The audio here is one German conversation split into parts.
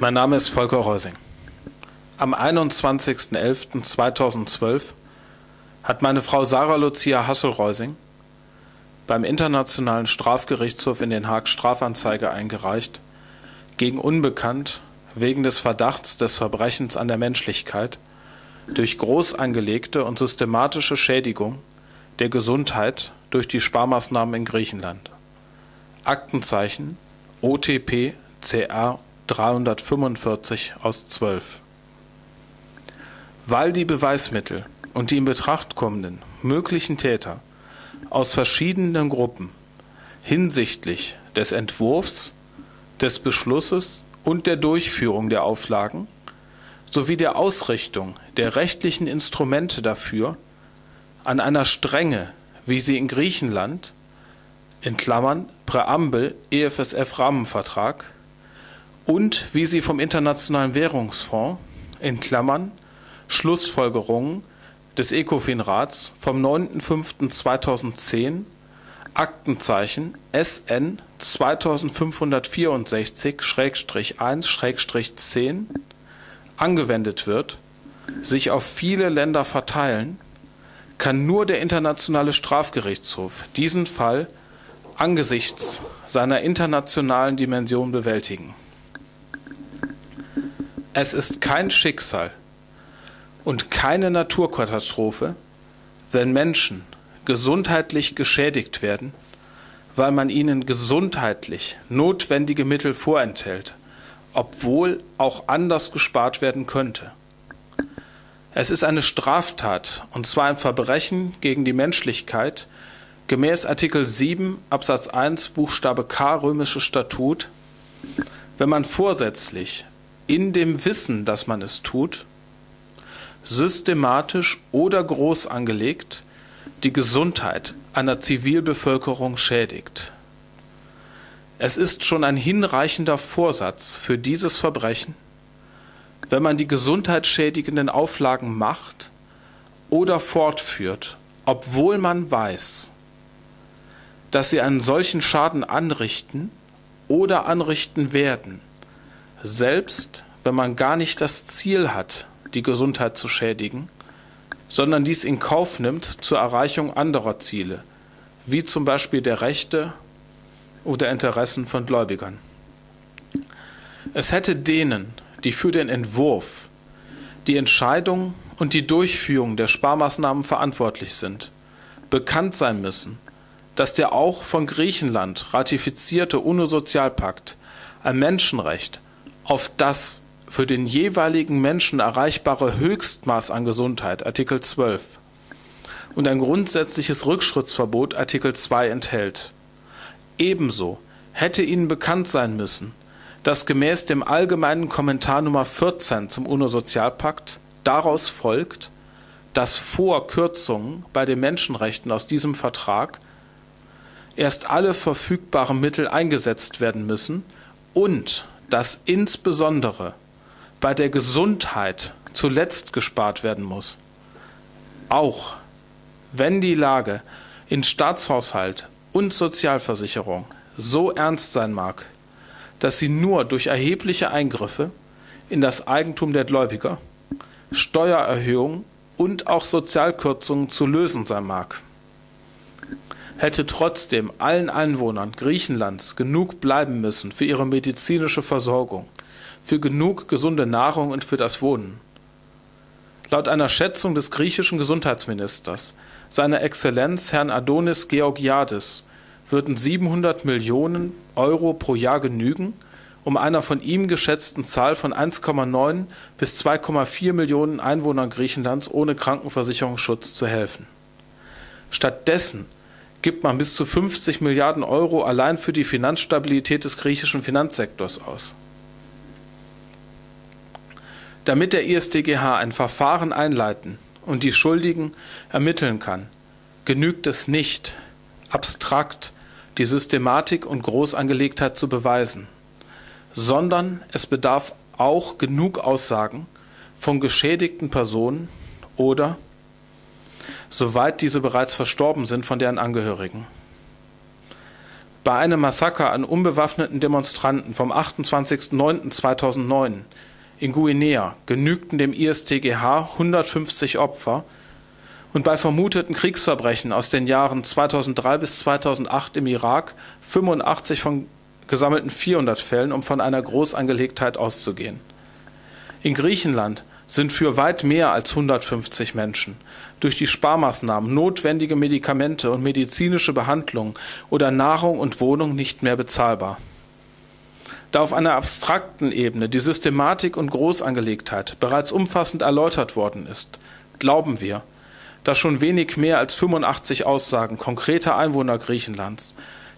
Mein Name ist Volker Reusing. Am 21.11.2012 hat meine Frau Sarah Lucia Hassel-Reusing beim Internationalen Strafgerichtshof in Den Haag Strafanzeige eingereicht gegen Unbekannt wegen des Verdachts des Verbrechens an der Menschlichkeit durch groß angelegte und systematische Schädigung der Gesundheit durch die Sparmaßnahmen in Griechenland. Aktenzeichen OTP CR 345 aus 12. Weil die Beweismittel und die in Betracht kommenden möglichen Täter aus verschiedenen Gruppen hinsichtlich des Entwurfs, des Beschlusses und der Durchführung der Auflagen sowie der Ausrichtung der rechtlichen Instrumente dafür an einer Strenge, wie sie in Griechenland in Klammern Präambel EFSF Rahmenvertrag und wie sie vom Internationalen Währungsfonds in Klammern Schlussfolgerungen des ECOFIN-Rats vom 9.05.2010 Aktenzeichen SN 2564-1-10 angewendet wird, sich auf viele Länder verteilen, kann nur der Internationale Strafgerichtshof diesen Fall angesichts seiner internationalen Dimension bewältigen. Es ist kein Schicksal und keine Naturkatastrophe, wenn Menschen gesundheitlich geschädigt werden, weil man ihnen gesundheitlich notwendige Mittel vorenthält, obwohl auch anders gespart werden könnte. Es ist eine Straftat, und zwar ein Verbrechen gegen die Menschlichkeit, gemäß Artikel 7 Absatz 1 Buchstabe K römisches Statut, wenn man vorsätzlich in dem Wissen, dass man es tut, systematisch oder groß angelegt die Gesundheit einer Zivilbevölkerung schädigt. Es ist schon ein hinreichender Vorsatz für dieses Verbrechen, wenn man die gesundheitsschädigenden Auflagen macht oder fortführt, obwohl man weiß, dass sie einen solchen Schaden anrichten oder anrichten werden selbst wenn man gar nicht das Ziel hat, die Gesundheit zu schädigen, sondern dies in Kauf nimmt zur Erreichung anderer Ziele, wie zum Beispiel der Rechte oder Interessen von Gläubigern. Es hätte denen, die für den Entwurf, die Entscheidung und die Durchführung der Sparmaßnahmen verantwortlich sind, bekannt sein müssen, dass der auch von Griechenland ratifizierte UNO-Sozialpakt ein Menschenrecht auf das für den jeweiligen Menschen erreichbare Höchstmaß an Gesundheit Artikel 12 und ein grundsätzliches Rückschrittsverbot Artikel 2 enthält. Ebenso hätte Ihnen bekannt sein müssen, dass gemäß dem allgemeinen Kommentar Nummer 14 zum UNO-Sozialpakt daraus folgt, dass vor Kürzungen bei den Menschenrechten aus diesem Vertrag erst alle verfügbaren Mittel eingesetzt werden müssen und dass insbesondere bei der Gesundheit zuletzt gespart werden muss. Auch wenn die Lage in Staatshaushalt und Sozialversicherung so ernst sein mag, dass sie nur durch erhebliche Eingriffe in das Eigentum der Gläubiger, Steuererhöhungen und auch Sozialkürzungen zu lösen sein mag hätte trotzdem allen Einwohnern Griechenlands genug bleiben müssen für ihre medizinische Versorgung, für genug gesunde Nahrung und für das Wohnen. Laut einer Schätzung des griechischen Gesundheitsministers, seiner Exzellenz Herrn Adonis Georgiadis, würden 700 Millionen Euro pro Jahr genügen, um einer von ihm geschätzten Zahl von 1,9 bis 2,4 Millionen Einwohnern Griechenlands ohne Krankenversicherungsschutz zu helfen. Stattdessen gibt man bis zu 50 Milliarden Euro allein für die Finanzstabilität des griechischen Finanzsektors aus. Damit der ISDGH ein Verfahren einleiten und die Schuldigen ermitteln kann, genügt es nicht, abstrakt die Systematik und Großangelegtheit zu beweisen, sondern es bedarf auch genug Aussagen von geschädigten Personen oder soweit diese bereits verstorben sind, von deren Angehörigen. Bei einem Massaker an unbewaffneten Demonstranten vom 28.09.2009 in Guinea genügten dem ISTGH 150 Opfer und bei vermuteten Kriegsverbrechen aus den Jahren 2003 bis 2008 im Irak 85 von gesammelten 400 Fällen, um von einer Großangelegtheit auszugehen. In Griechenland sind für weit mehr als 150 Menschen durch die Sparmaßnahmen notwendige Medikamente und medizinische Behandlung oder Nahrung und Wohnung nicht mehr bezahlbar. Da auf einer abstrakten Ebene die Systematik und Großangelegtheit bereits umfassend erläutert worden ist, glauben wir, dass schon wenig mehr als 85 Aussagen konkreter Einwohner Griechenlands,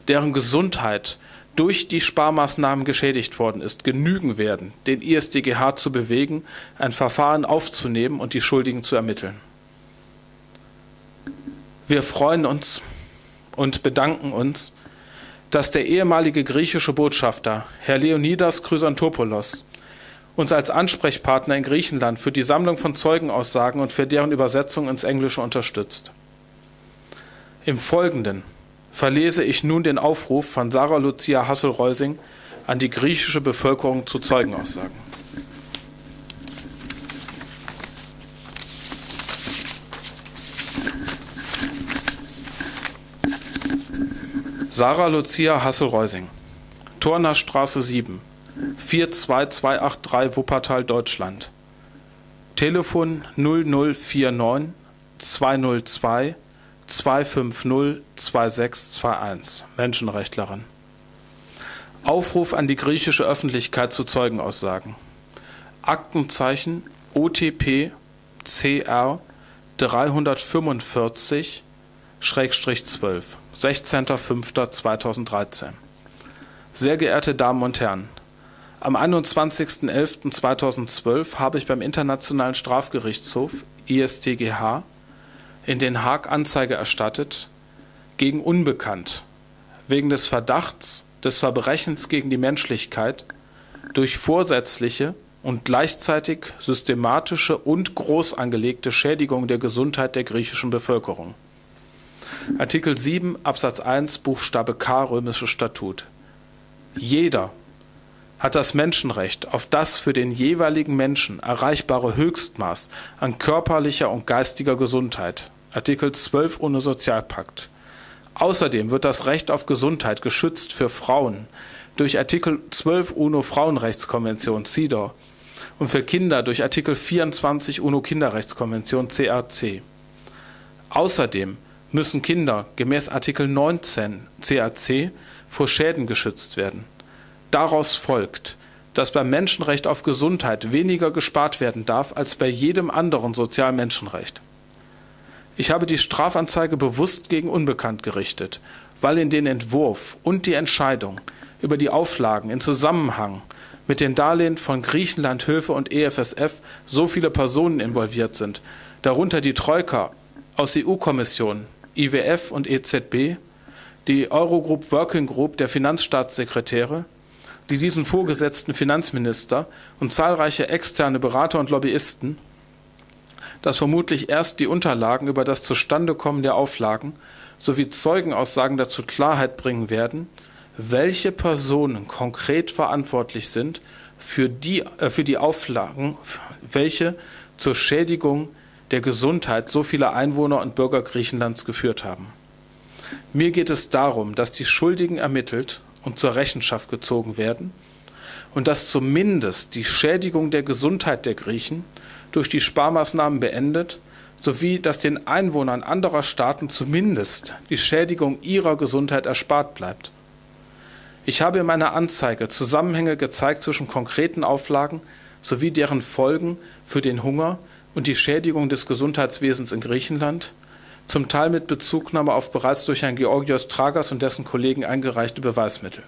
deren Gesundheit durch die Sparmaßnahmen geschädigt worden ist, genügen werden, den ISDGH zu bewegen, ein Verfahren aufzunehmen und die Schuldigen zu ermitteln. Wir freuen uns und bedanken uns, dass der ehemalige griechische Botschafter, Herr Leonidas Chrysantopoulos, uns als Ansprechpartner in Griechenland für die Sammlung von Zeugenaussagen und für deren Übersetzung ins Englische unterstützt. Im Folgenden verlese ich nun den Aufruf von Sarah Lucia Hassel-Reusing an die griechische Bevölkerung zu Zeugenaussagen. Sarah Lucia Hassel-Reusing, Torner Straße 7, 42283 Wuppertal, Deutschland. Telefon 0049 202 250 2621, Menschenrechtlerin. Aufruf an die griechische Öffentlichkeit zu Zeugenaussagen. Aktenzeichen OTP CR 345 12, 16.05.2013. Sehr geehrte Damen und Herren, am 21.11.2012 habe ich beim Internationalen Strafgerichtshof ISTGH in Den Haag Anzeige erstattet gegen Unbekannt wegen des Verdachts des Verbrechens gegen die Menschlichkeit durch vorsätzliche und gleichzeitig systematische und groß angelegte Schädigung der Gesundheit der griechischen Bevölkerung. Artikel 7 Absatz 1 Buchstabe K Römische Statut. Jeder hat das Menschenrecht auf das für den jeweiligen Menschen erreichbare Höchstmaß an körperlicher und geistiger Gesundheit. Artikel 12 UNO Sozialpakt. Außerdem wird das Recht auf Gesundheit geschützt für Frauen durch Artikel 12 UNO Frauenrechtskonvention CEDAW und für Kinder durch Artikel 24 UNO Kinderrechtskonvention CRC. Außerdem müssen Kinder gemäß Artikel 19 CAC vor Schäden geschützt werden. Daraus folgt, dass beim Menschenrecht auf Gesundheit weniger gespart werden darf als bei jedem anderen Sozialmenschenrecht. Ich habe die Strafanzeige bewusst gegen Unbekannt gerichtet, weil in den Entwurf und die Entscheidung über die Auflagen in Zusammenhang mit den Darlehen von Griechenland Hilfe und EFSF so viele Personen involviert sind, darunter die Troika aus EU-Kommission, IWF und EZB, die Eurogroup Working Group der Finanzstaatssekretäre, die diesen vorgesetzten Finanzminister und zahlreiche externe Berater und Lobbyisten, dass vermutlich erst die Unterlagen über das Zustandekommen der Auflagen sowie Zeugenaussagen dazu Klarheit bringen werden, welche Personen konkret verantwortlich sind für die, äh, für die Auflagen, welche zur Schädigung der Gesundheit so vieler Einwohner und Bürger Griechenlands geführt haben. Mir geht es darum, dass die Schuldigen ermittelt und zur Rechenschaft gezogen werden und dass zumindest die Schädigung der Gesundheit der Griechen durch die Sparmaßnahmen beendet, sowie dass den Einwohnern anderer Staaten zumindest die Schädigung ihrer Gesundheit erspart bleibt. Ich habe in meiner Anzeige Zusammenhänge gezeigt zwischen konkreten Auflagen sowie deren Folgen für den Hunger und die Schädigung des Gesundheitswesens in Griechenland, zum Teil mit Bezugnahme auf bereits durch Herrn Georgios Tragas und dessen Kollegen eingereichte Beweismittel.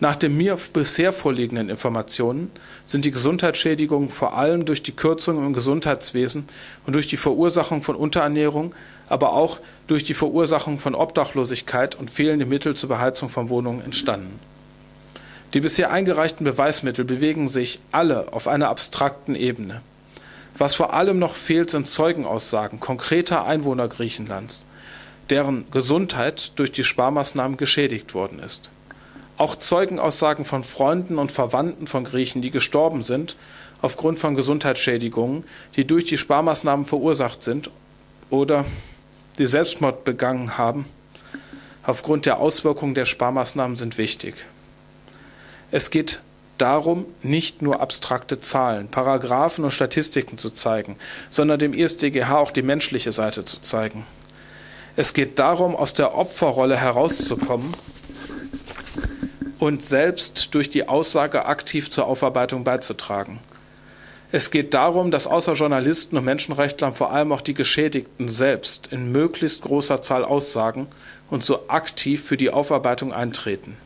Nach den mir bisher vorliegenden Informationen sind die Gesundheitsschädigungen vor allem durch die Kürzungen im Gesundheitswesen und durch die Verursachung von Unterernährung, aber auch durch die Verursachung von Obdachlosigkeit und fehlende Mittel zur Beheizung von Wohnungen entstanden. Die bisher eingereichten Beweismittel bewegen sich alle auf einer abstrakten Ebene. Was vor allem noch fehlt, sind Zeugenaussagen konkreter Einwohner Griechenlands, deren Gesundheit durch die Sparmaßnahmen geschädigt worden ist. Auch Zeugenaussagen von Freunden und Verwandten von Griechen, die gestorben sind, aufgrund von Gesundheitsschädigungen, die durch die Sparmaßnahmen verursacht sind oder die Selbstmord begangen haben, aufgrund der Auswirkungen der Sparmaßnahmen sind wichtig. Es geht darum, nicht nur abstrakte Zahlen, Paragraphen und Statistiken zu zeigen, sondern dem ISDGH auch die menschliche Seite zu zeigen. Es geht darum, aus der Opferrolle herauszukommen und selbst durch die Aussage aktiv zur Aufarbeitung beizutragen. Es geht darum, dass außer Journalisten und Menschenrechtlern vor allem auch die Geschädigten selbst in möglichst großer Zahl aussagen und so aktiv für die Aufarbeitung eintreten.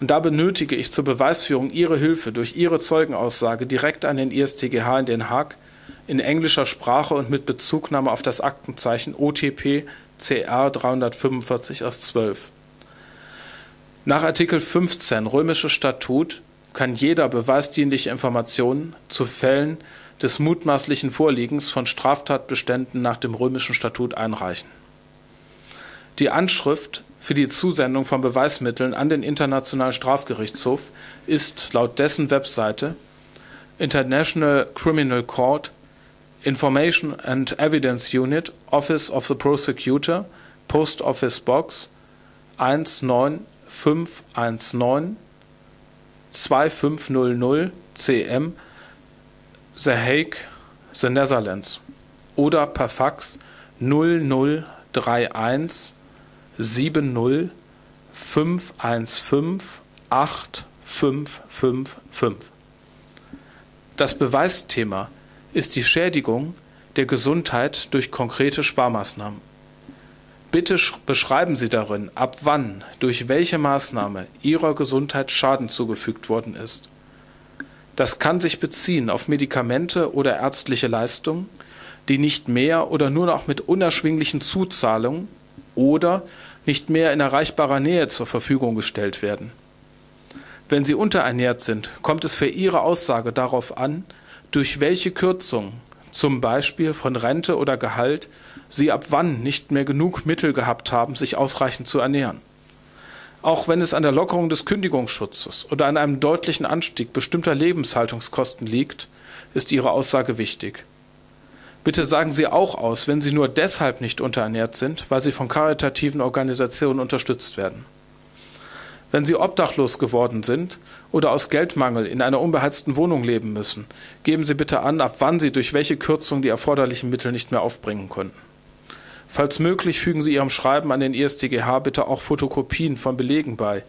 Und da benötige ich zur Beweisführung Ihre Hilfe durch Ihre Zeugenaussage direkt an den ISTGH in Den Haag in englischer Sprache und mit Bezugnahme auf das Aktenzeichen OTP CR 345 aus 12. Nach Artikel 15 Römisches Statut kann jeder beweisdienliche Informationen zu Fällen des mutmaßlichen Vorliegens von Straftatbeständen nach dem Römischen Statut einreichen. Die Anschrift für die Zusendung von Beweismitteln an den Internationalen Strafgerichtshof ist laut dessen Webseite International Criminal Court Information and Evidence Unit Office of the Prosecutor Post Office Box 19519 2500 CM The Hague, The Netherlands. Oder per Fax 0031 70 515 8555. Das Beweisthema ist die Schädigung der Gesundheit durch konkrete Sparmaßnahmen. Bitte beschreiben Sie darin, ab wann, durch welche Maßnahme Ihrer Gesundheit Schaden zugefügt worden ist. Das kann sich beziehen auf Medikamente oder ärztliche Leistungen, die nicht mehr oder nur noch mit unerschwinglichen Zuzahlungen oder nicht mehr in erreichbarer Nähe zur Verfügung gestellt werden. Wenn Sie unterernährt sind, kommt es für Ihre Aussage darauf an, durch welche Kürzung, zum Beispiel von Rente oder Gehalt, Sie ab wann nicht mehr genug Mittel gehabt haben, sich ausreichend zu ernähren. Auch wenn es an der Lockerung des Kündigungsschutzes oder an einem deutlichen Anstieg bestimmter Lebenshaltungskosten liegt, ist Ihre Aussage wichtig. Bitte sagen Sie auch aus, wenn Sie nur deshalb nicht unterernährt sind, weil Sie von karitativen Organisationen unterstützt werden. Wenn Sie obdachlos geworden sind oder aus Geldmangel in einer unbeheizten Wohnung leben müssen, geben Sie bitte an, ab wann Sie durch welche Kürzung die erforderlichen Mittel nicht mehr aufbringen konnten. Falls möglich, fügen Sie Ihrem Schreiben an den ISDGH bitte auch Fotokopien von Belegen bei,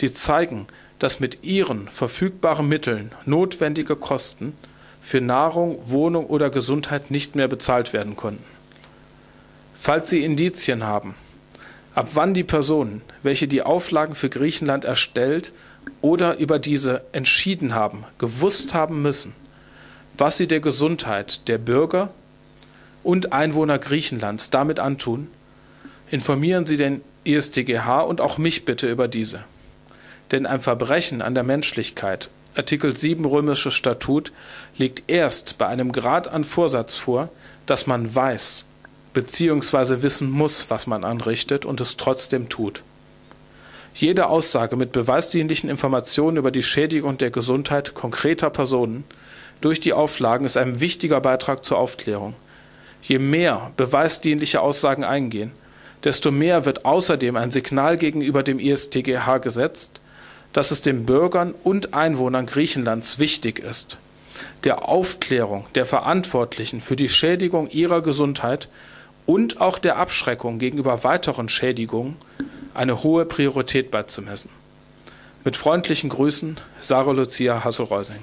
die zeigen, dass mit Ihren verfügbaren Mitteln notwendige Kosten für Nahrung, Wohnung oder Gesundheit nicht mehr bezahlt werden konnten. Falls Sie Indizien haben, ab wann die Personen, welche die Auflagen für Griechenland erstellt oder über diese entschieden haben, gewusst haben müssen, was sie der Gesundheit der Bürger und Einwohner Griechenlands damit antun, informieren Sie den ISTGH und auch mich bitte über diese. Denn ein Verbrechen an der Menschlichkeit Artikel 7 Römisches Statut liegt erst bei einem Grad an Vorsatz vor, dass man weiß bzw. wissen muss, was man anrichtet und es trotzdem tut. Jede Aussage mit beweisdienlichen Informationen über die Schädigung der Gesundheit konkreter Personen durch die Auflagen ist ein wichtiger Beitrag zur Aufklärung. Je mehr beweisdienliche Aussagen eingehen, desto mehr wird außerdem ein Signal gegenüber dem ISTGH gesetzt, dass es den Bürgern und Einwohnern Griechenlands wichtig ist, der Aufklärung der Verantwortlichen für die Schädigung ihrer Gesundheit und auch der Abschreckung gegenüber weiteren Schädigungen eine hohe Priorität beizumessen. Mit freundlichen Grüßen, Sarah Lucia Hassel-Reusing.